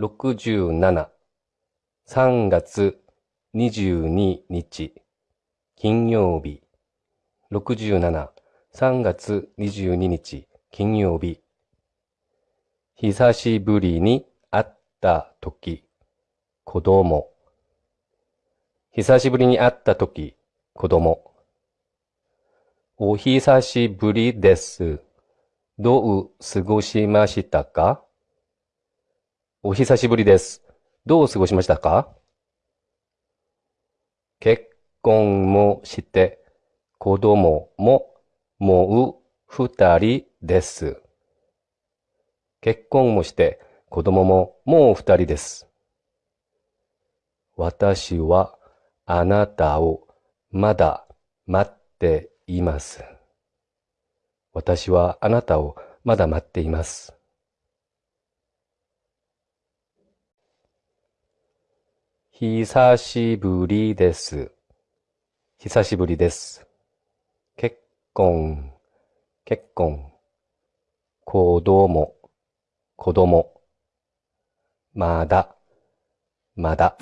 67、3月22日、金曜日。67、3月22日、金曜日。久しぶりに会ったとき、子供。久しぶりに会ったとき、子供。お久しぶりです。どう過ごしましたか？お久しぶりです。どう過ごしましたか？結婚もして、子供ももう二人です。結婚もして、子供ももう二人です。私はあなたをまだ待っています。私はあなたをまだ待っています。久しぶりです。久しぶりです。結婚、結婚。子供、子供。まだ、まだ。